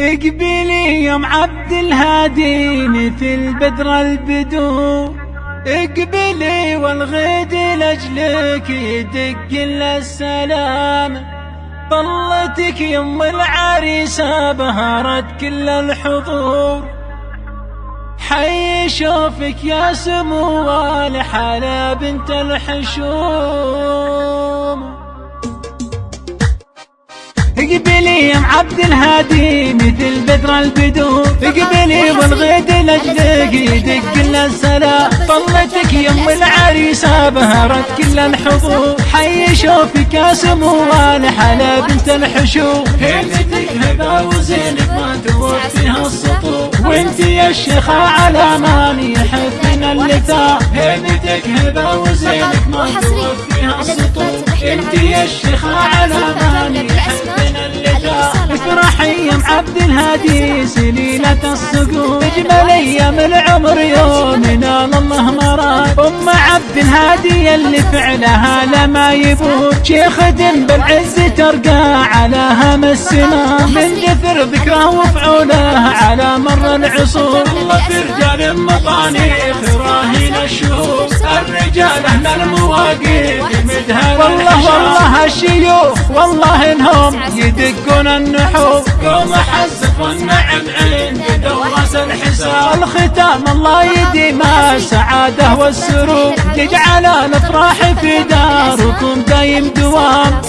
اقبلي يوم عبد الهادي مثل بدر البدور اقبلي والغد لأجلك يدق السلام. طلتك يم العريسة بهرت كل الحضور. حي شوفك يا سمو الحلا بنت الحشوم. اقبلي يا عبد الهادي مثل بدر البدور اقبلي والغيد لاجلك يدق لنا السلام طلتك يم العريسة بهرت كل الحضور حي شوفك يا سمو الحلا بنت الحشوم هيبتك هبه وزينك ما توفيها السطور وانت يا الشيخة على ماني يحبنا اللثام هيبتك هبه وزينك ما توفيها السطور انت يا الشيخة عبد الهادي سليلة الصقور اجمل أيام العمر يومنا الله مراد. أم عبد الهادي اللي فعلها لما يبور شيخ بالعز ترقى على هم السماء من دثر ذكره وفعوله على مر العصور. الله في رجال مطانيخ راهين الشهور. الرجال أهل المواقف مدهن والله والله الشيوخ والله إنهم يدقون النحور قوم حزف والنعم عند دورس الحساب. الختام الله يديم السعادة والسرور. يجعل الأفراح في داركم دايم دوام.